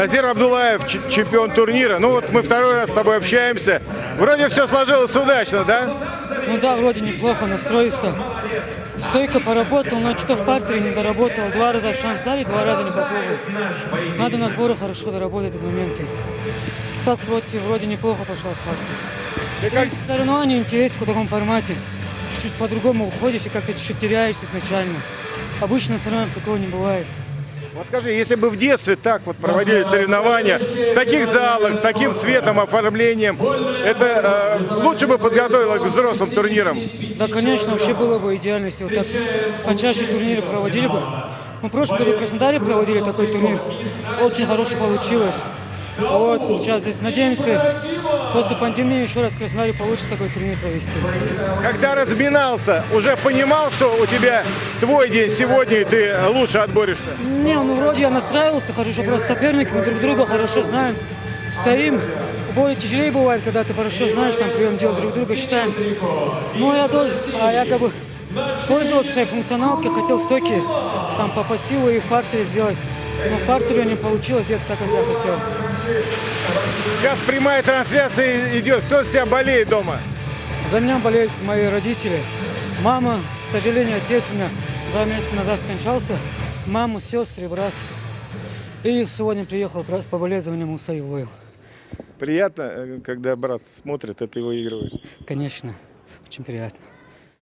Назир Абдулаев, чемпион турнира. Ну вот мы второй раз с тобой общаемся. Вроде все сложилось удачно, да? Ну да, вроде неплохо настроился. Стойко поработал, но что-то в партере не доработал. Два раза шанс дали, два раза не попробовал. Надо на сборы хорошо доработать эти моменты. Так против вроде неплохо пошла схватка. Ты как, Соревнования интересны в таком формате. Чуть-чуть по-другому уходишь и как-то чуть-чуть теряешься изначально. Обычно соревнований такого не бывает. Вот скажи, если бы в детстве так вот проводили соревнования, в таких залах, с таким светом, оформлением, это э, лучше бы подготовило к взрослым турнирам? Да, конечно, вообще было бы идеально, если вот так почаще турниры проводили бы. Мы в прошлом году в Краснодаре проводили такой турнир. Очень хороший получилось. Вот, сейчас здесь надеемся, после пандемии еще раз в Краснодаре получится такой турнир провести. Когда разминался, уже понимал, что у тебя твой день сегодня, и ты лучше отборешься? Не, ну вроде я настраивался хорошо, просто соперники, мы друг друга хорошо знаем. Стоим, более тяжелее бывает, когда ты хорошо знаешь, там прием дел друг друга считаем. Ну я тоже, а я как бы пользовался своей функционалкой, хотел стойки там по пассиву и в партере сделать. Но в партере не получилось, это так, как я хотел. Сейчас прямая трансляция идет. Кто с тебя болеет дома? За меня болеют мои родители. Мама, к сожалению, отец у меня два месяца назад скончался. Мама, сестры, брат. И сегодня приехал брат по болезням Муса Илоев. Приятно, э, когда брат смотрит, а ты выигрываешь. Конечно, очень приятно.